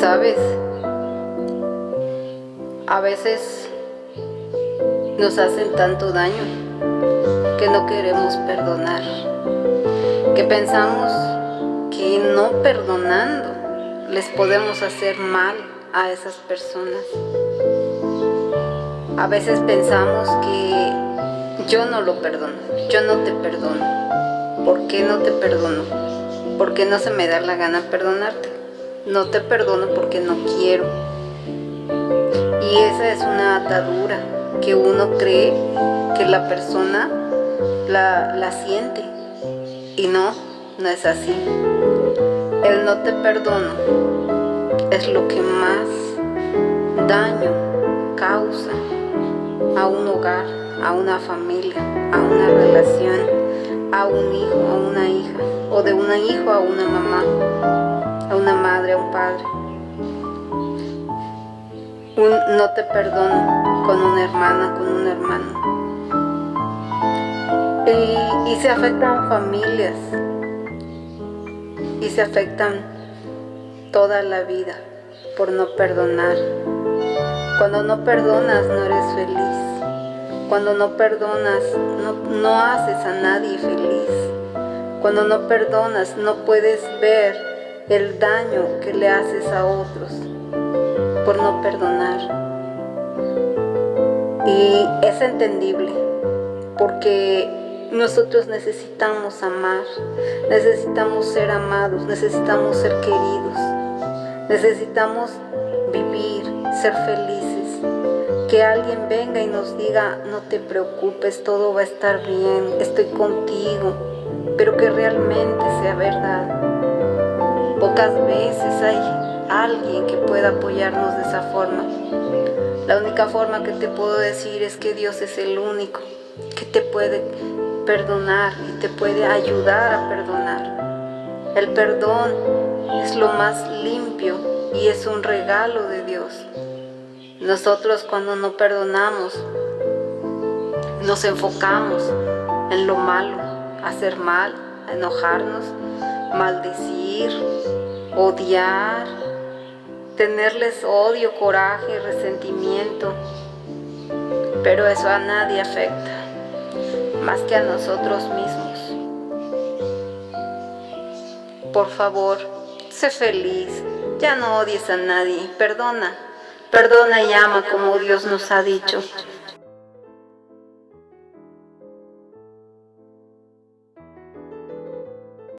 ¿Sabes? A veces nos hacen tanto daño que no queremos perdonar, que pensamos que no perdonando les podemos hacer mal a esas personas. A veces pensamos que yo no lo perdono, yo no te perdono. ¿Por qué no te perdono? ¿Por qué no se me da la gana perdonarte? No te perdono porque no quiero. Y esa es una atadura que uno cree que la persona la, la siente. Y no, no es así. El no te perdono es lo que más daño causa a un hogar, a una familia, a una relación, a un hijo, a una hija, o de un hijo a una mamá, a una madre, a un padre. Un no te perdono con una hermana, con un hermano. Y, y se afectan familias, y se afectan toda la vida por no perdonar. Cuando no perdonas no eres feliz. Cuando no perdonas no, no haces a nadie feliz. Cuando no perdonas no puedes ver el daño que le haces a otros por no perdonar. Y es entendible porque nosotros necesitamos amar, necesitamos ser amados, necesitamos ser queridos, necesitamos vivir, ser felices. Que alguien venga y nos diga, no te preocupes, todo va a estar bien, estoy contigo, pero que realmente sea verdad. Pocas veces hay alguien que pueda apoyarnos de esa forma. La única forma que te puedo decir es que Dios es el único que te puede perdonar y te puede ayudar a perdonar. El perdón es lo más limpio y es un regalo de Dios. Nosotros cuando no perdonamos, nos enfocamos en lo malo, hacer mal, enojarnos, maldecir, odiar, tenerles odio, coraje, resentimiento. Pero eso a nadie afecta más que a nosotros mismos. Por favor, sé feliz, ya no odies a nadie, perdona, perdona y ama como Dios nos ha dicho.